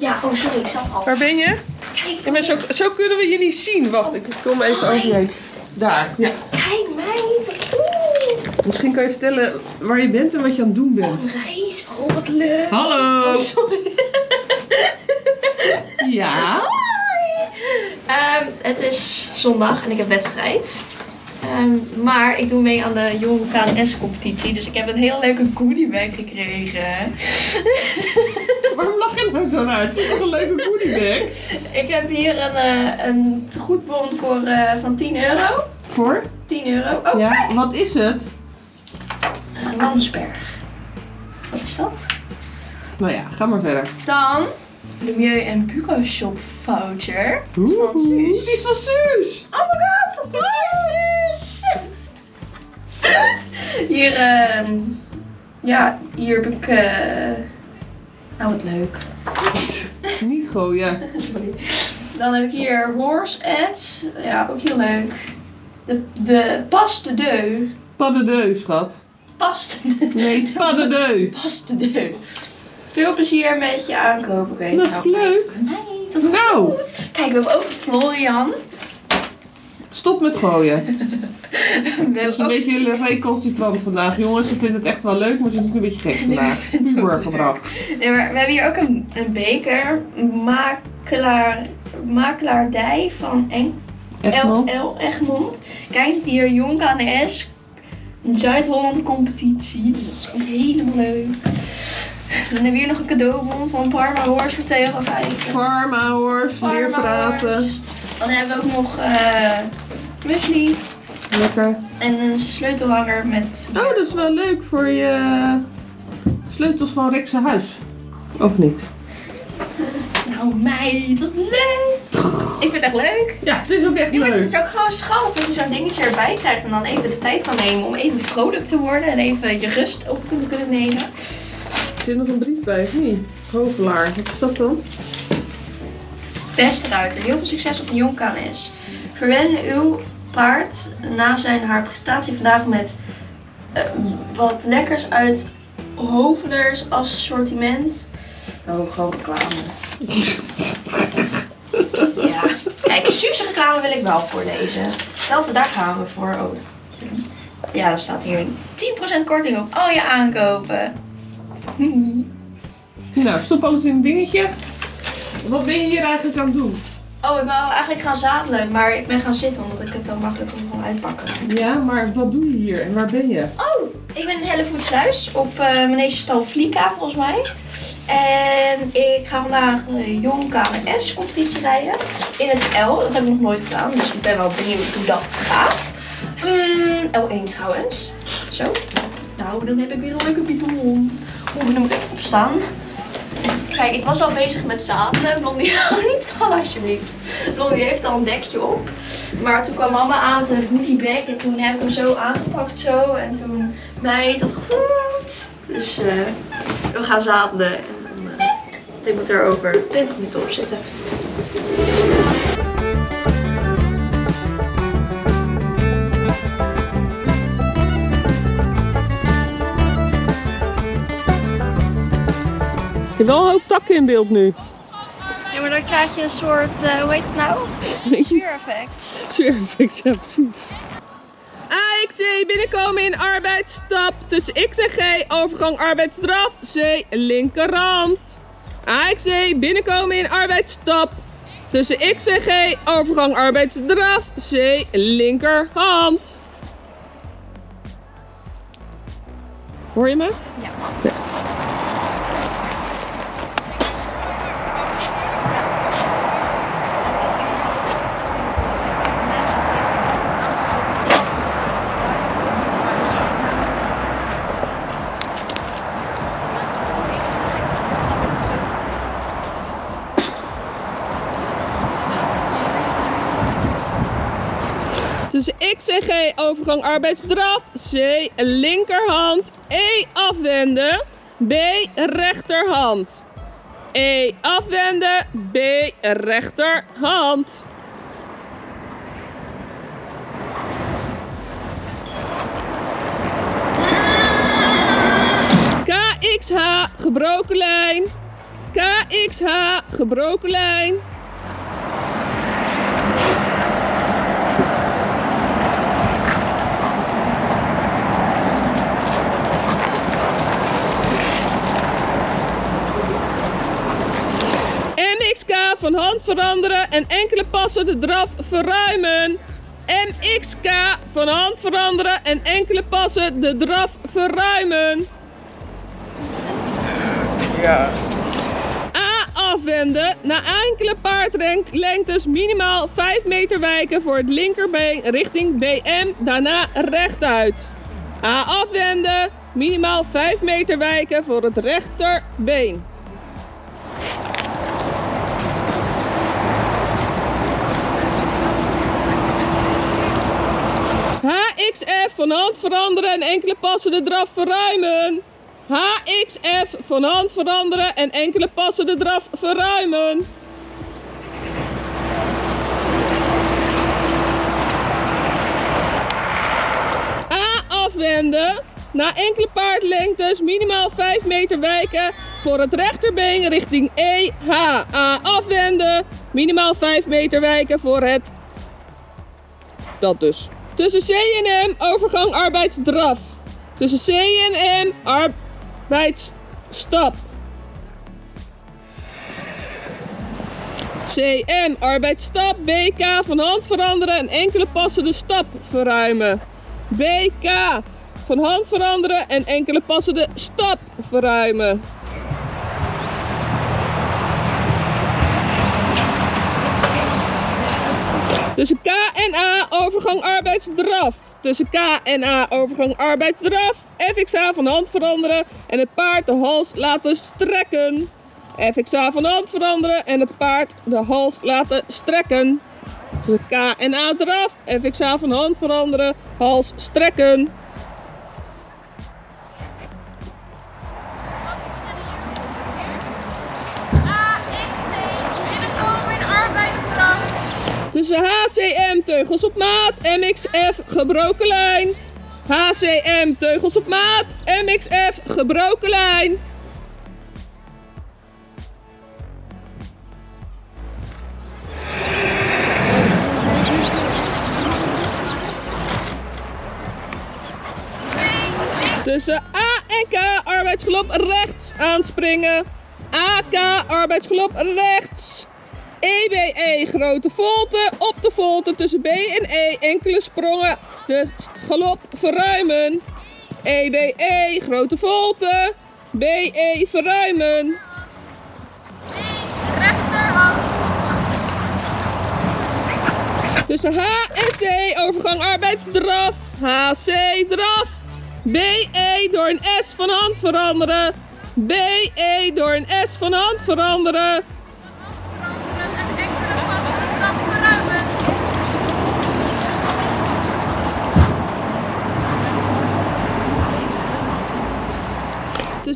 Ja, oh sorry, ik zat al. Waar ben je? Kijk, Ja, maar zo, zo kunnen we je niet zien. Wacht, ik kom even over je heen. Daar. Ja. kijk meid. Oeh, Misschien kan je vertellen waar je bent en wat je aan het doen bent. een reis. Oh, wat leuk. Hallo. Oh, sorry. Ja. Ehm, het is zondag en ik heb wedstrijd. Ehm, maar ik doe mee aan de Jong KNS-competitie. Dus ik heb een heel leuke goodiebag gekregen. Waarom lach je nou zo uit? Het is toch een leuke goodiebag? ik heb hier een, eh een goedbon voor, eh, van 10 euro. Voor? 10 euro. Oh, Ja. Wat is het? een Landsberg. Wat is dat? Nou ja, ga maar verder. Dan de Milieu en Buco Shop voucher. Oeh, van Suus. Die is van Suus. Oh my god, Suus! Hier, ehm ja, hier heb ik, eh nou wat leuk. Gooien. Sorry. Dan heb ik hier Horse Ads, ja, ook heel leuk. De, de Pas de Deux. Pas de deux, schat. Pas de Nee, pas de deux. Pas de. Veel plezier met je aankopen. Oké, Dat is nou, leuk. Nee, dat is Nou. goed. Kijk, we hebben ook Florian. Stop met gooien. Het is een ook beetje recalcitrant vandaag. Jongens, ze vinden het echt wel leuk, maar ze doen het een beetje gek vandaag. Pubergedrag. Nee, maar we hebben hier ook een, een beker. Makelaar, makelaardij van Eng, Egmond. LL Egmond. Kijk hier, Jong KNS. Zuid-Holland competitie. Dus dat is ook helemaal leuk. Dan hebben we hier nog een cadeaubon van Parma Horse voor 2,50 euro. Pharma hoor, weer praten. Dan hebben we ook nog eh muesli Lekker. en een sleutelhanger met... Oh, dat is wel leuk voor je sleutels van Rikse huis. Of niet? Nou meid, wat leuk! Ik vind het echt leuk. Ja, het is ook echt Ja, maar het leuk. is ook gewoon schattig dat je zo'n dingetje erbij krijgt en dan even de tijd kan nemen om even vrolijk te worden en even je rust op te kunnen nemen. Er zit nog een brief bij, of niet? Hovelaar, wat is dat dan? Beste ruiter, heel veel succes op de Jong KNS. Verwen uw paard na zijn haar presentatie vandaag met eh, wat lekkers uit Hovelers assortiment. Oh, gewoon reclame. ja, kijk, Suze reclame wil ik wel voorlezen. Dat, daar gaan we voor. Oh. Ja, dan staat hier 10% korting op al je aankopen. Nou, stop alles in een dingetje. Wat ben je hier eigenlijk aan het doen? Oh, ik wou eigenlijk gaan zadelen, maar ik ben gaan zitten omdat ik het dan makkelijk kon gewoon uitpakken. Ja, maar wat doe je hier en waar ben je? Oh, ik ben in Hellevoetsluis op uh, Manegestal Vlieka volgens mij. En ik ga vandaag uh, Jong KNS competitie rijden in het L. Dat heb ik nog nooit gedaan, dus ik ben wel benieuwd hoe dat gaat. Mm, L1 trouwens. Zo. Nou, dan heb ik weer een leuke bidon. Moet ik even opstaan. Kijk, ik was al bezig met zadelen. Blondie, hou niet van alsjeblieft. Blondie heeft al een dekje op. Maar toen kwam mama aan met een hoodiebag en toen heb ik hem zo aangepakt zo. En toen mij dat goed. Dus uh, we gaan zadelen. En uh, ik moet er over 20 minuten op zitten. Je hebt wel een hoop takken in beeld nu. Ja, maar dan krijg je een soort, uh, hoe heet het nou? Sfeer-effect. Sfeer-effect, ja precies. AXC binnenkomen in arbeidsstap. Tussen X en G overgang arbeidsdraf. C linkerhand. AXC binnenkomen in arbeidsstap. Tussen X en G overgang arbeidsdraf. C linkerhand. Hoor je me? Ja. ja. G overgang arbeidsdraf. C linkerhand. E afwenden. B rechterhand. E afwenden. B rechterhand. KXH gebroken lijn. KXH, gebroken lijn. MXK van hand veranderen en enkele passen de draf verruimen. MXK van hand veranderen en enkele passen de draf verruimen. Ja. A afwenden. Na enkele paardlengtes minimaal 5 meter wijken voor het linkerbeen richting BM. Daarna rechtuit. A afwenden. Minimaal 5 meter wijken voor het rechterbeen. HXF van hand veranderen en enkele passen de draf verruimen. HXF van hand veranderen en enkele passen de draf verruimen. A afwenden. Na enkele paardlengtes minimaal 5 meter wijken voor het rechterbeen richting EH. A afwenden. Minimaal 5 meter wijken voor het. Dat dus. Tussen C en M overgang arbeidsdraf. Tussen C en M arbeidsstap. CM arbeidsstap. BK van hand veranderen en enkele passen de stap verruimen. BK van hand veranderen en enkele passen de stap verruimen. Tussen K en A overgang arbeidsdraf. Tussen K en A overgang arbeidsdraf. FXA van hand veranderen en het paard de hals laten strekken. FXA van hand veranderen en het paard de hals laten strekken. Tussen K en A draf. FXA van hand veranderen, hals strekken. Tussen HCM teugels op maat, MXF gebroken lijn. HCM teugels op maat, MXF gebroken lijn. Tussen A en K arbeidsgelop rechts aanspringen. AK arbeidsgelop rechts. EBE grote volte. Op de volte tussen B en E enkele sprongen. Dus galop verruimen. EBE grote volte. BE verruimen. Rechterhand. Tussen H en C overgang arbeidsdraf. HC draf. BE door een S van hand veranderen. BE door een S van hand veranderen.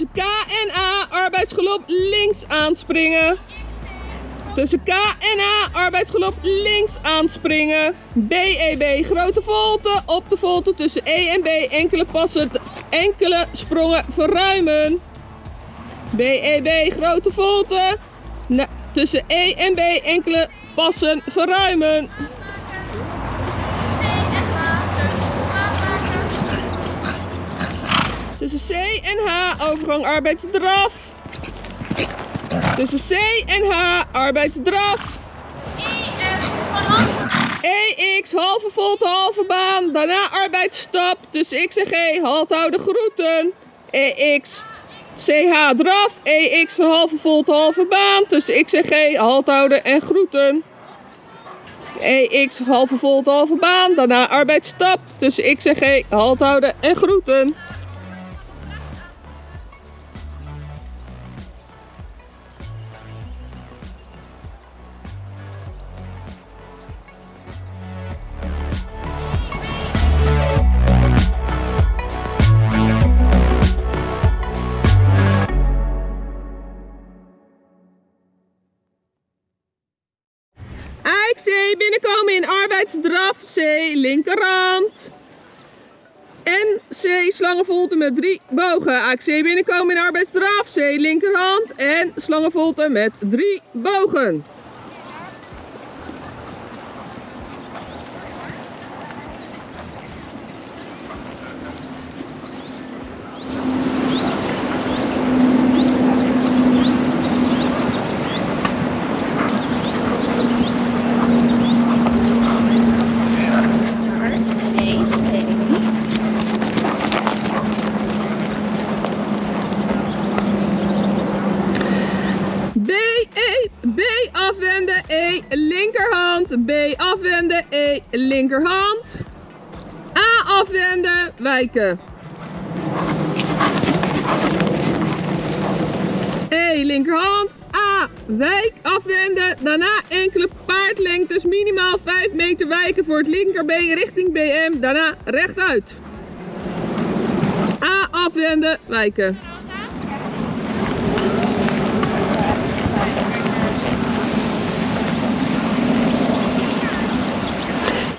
Tussen K en A arbeidsgelop links aanspringen. Tussen K en A arbeidsgelop links aanspringen. BEB grote volte. Op de volte tussen E en B enkele passen, enkele sprongen verruimen. BEB grote volte. Tussen E en B enkele passen verruimen. Tussen C en H overgang arbeidsdraf. Tussen C en H arbeidsdraf. EX halve volte halve baan. Daarna arbeidsstap. Tussen X en G halt houden groeten. EX CH draf. EX van halve volte halve baan. Tussen X en G halt houden en groeten. EX halve volte halve baan. Daarna arbeidsstap. Tussen X en G halt houden en groeten. In arbeidsdraf C linkerhand. En C slangenvolte met drie bogen. AC binnenkomen in arbeidsdraf. C linkerhand. En slangenvolte met drie bogen. B, E, B afwenden, E linkerhand. B afwenden, E linkerhand. A E linkerhand. A wijk afwenden. Daarna enkele paardlengtes, minimaal 5 meter wijken voor het linker B richting BM. Daarna rechtuit. A afwenden, wijken.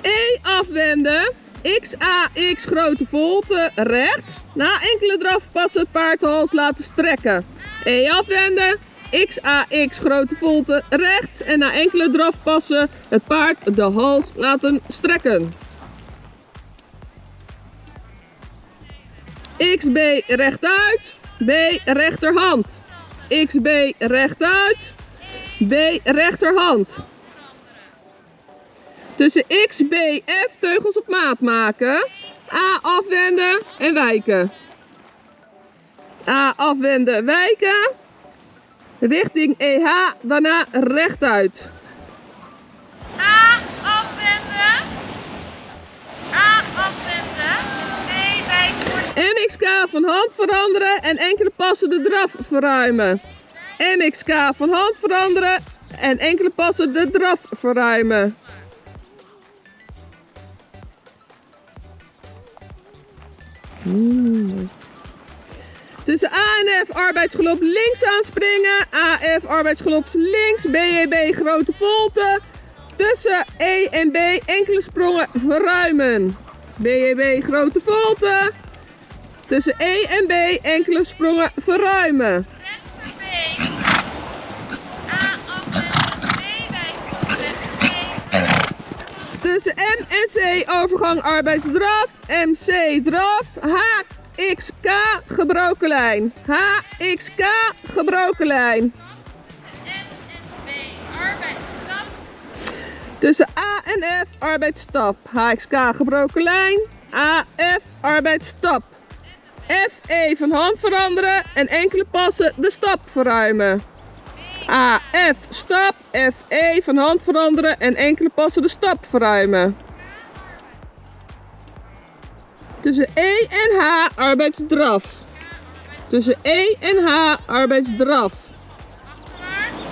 E afwenden. XAX grote volte rechts. Na enkele draf passen het paard de hals laten strekken. E afwenden. XAX grote volte rechts. En na enkele draf passen het paard de hals laten strekken. XB rechtuit. B rechterhand. XB rechtuit. B rechterhand. Tussen X, B, F teugels op maat maken. A afwenden en wijken. A afwenden, wijken. Richting EH, daarna rechtuit. A afwenden. A afwenden. B wijk voor MXK van hand veranderen en enkele passen de draf verruimen. MXK van hand veranderen en enkele passen de draf verruimen. Tussen A en F arbeidsgelop links aanspringen. AF arbeidsgelop links. BEB grote volte. Tussen E en B enkele sprongen verruimen. BEB grote volte. Tussen E en B enkele sprongen verruimen. Tussen M en C overgang arbeidsdraf. MC draf. HXK gebroken lijn. HXK gebroken lijn. Tussen A en F arbeidsstap. HXK gebroken lijn. AF arbeidsstap. FE van hand veranderen en enkele passen de stap verruimen. AF stap. FE van hand veranderen en enkele passen de stap verruimen. Tussen E en H arbeidsdraf. Tussen E en H arbeidsdraf. Achterwaarts.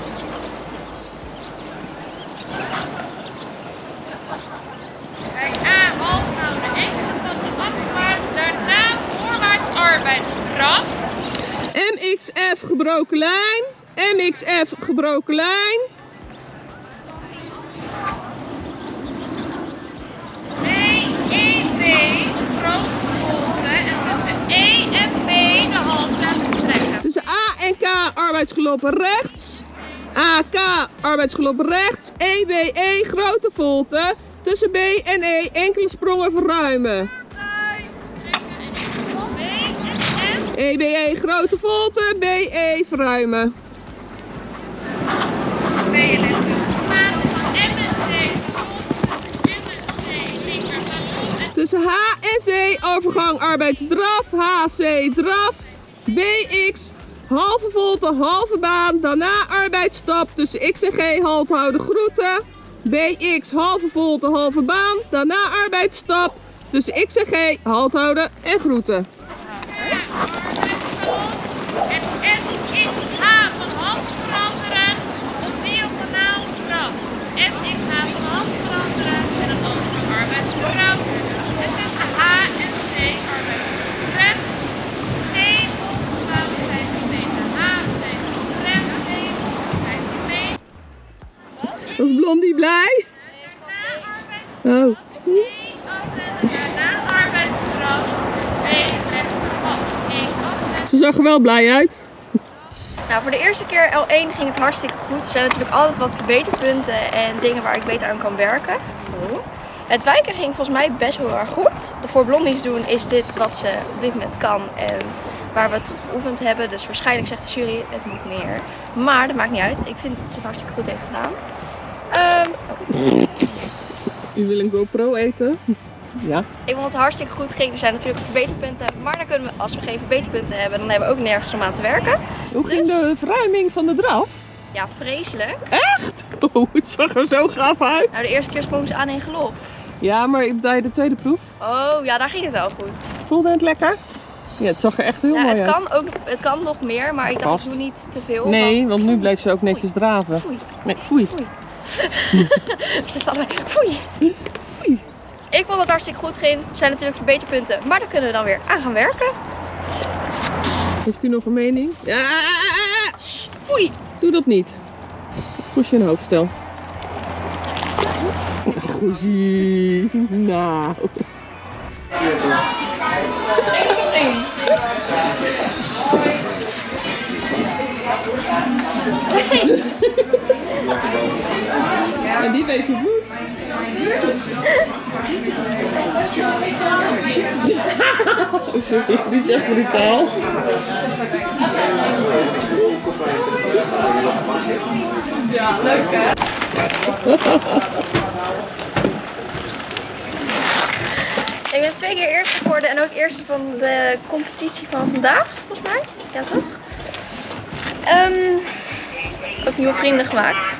Bij A half houden. Enkele passen afwaarts. Daarna voorwaarts arbeidsdraf. MXF gebroken lijn. MXF gebroken lijn. B, E, grote volte en tussen E A en K arbeidsgelopen rechts. AK arbeidsgelopen rechts. EBE grote volte. Tussen B en E enkele sprongen verruimen. EBE grote volte. BE verruimen. Tussen H en C overgang arbeidsdraf. HC draf. BX halve volte, halve baan. Daarna arbeidsstap tussen X en G halt houden groeten. BX halve volte, halve baan. Daarna arbeidsstap tussen X en G halt houden en groeten. En FXH van hand veranderen opnieuw kanaal draf. FXH van hand veranderen en een andere arbeidsdraf. En tussen H en C arbeidsdraf. C volgende tegen H, C rem, C volgende mee. Was Blondie blij? Oh. Ze zag er wel blij uit. Nou, voor de eerste keer L1 ging het hartstikke goed. Er zijn natuurlijk altijd wat verbeterpunten en dingen waar ik beter aan kan werken. Het wijken ging volgens mij best wel erg goed. De voor blondies doen is dit wat ze op dit moment kan en waar we het tot geoefend hebben. Dus waarschijnlijk zegt de jury het moet meer. Maar dat maakt niet uit. Ik vind dat ze het hartstikke goed heeft gedaan. Ehm, U wil een GoPro eten? Ja. ik vond het hartstikke goed ging. Er zijn natuurlijk verbeterpunten. Maar dan kunnen we, als we geen verbeterpunten hebben, dan hebben we ook nergens om aan te werken. Hoe ging Dus? de verruiming van de draf? Ja, vreselijk. Echt? Oh, het zag er zo gaaf uit. Nou, de eerste keer sprong ze aan in galop. Ja, maar bij de tweede proef Oh, ja, daar ging het wel goed. voelde het lekker? Ja, het zag er echt heel Ja, mooi het, uit. kan ook, het kan nog meer, maar ik dacht ik doe niet te veel. Nee, want... want nu bleef ze ook netjes draven. Foei. Nee, foei. We zitten allebei. Foei. Foei. Ik vond het hartstikke goed ging. Er zijn natuurlijk verbeterpunten, maar daar kunnen we dan weer aan gaan werken. Heeft u nog een mening? Ja, foei. doe dat niet. Het kost je een hoofdstel. Goezie. Nou. En die weet hoe het moet. Sorry, die is echt brutaal. Ik ben twee keer eerste geworden en ook eerste van de competitie van vandaag, volgens mij. Ja, toch? Ehm, ook nieuwe vrienden gemaakt.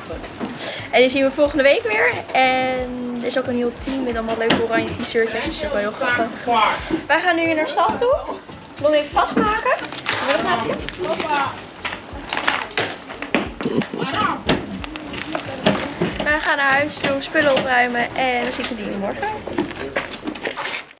En die zien we volgende week weer. En er is ook een heel team met allemaal leuke oranje t-shirtjes. Dus dat is wel heel grappig. Wij gaan nu naar de stad toe. Wil hem even vastmaken. Je maken? Wij gaan naar huis toe, spullen opruimen en dan zien we die morgen.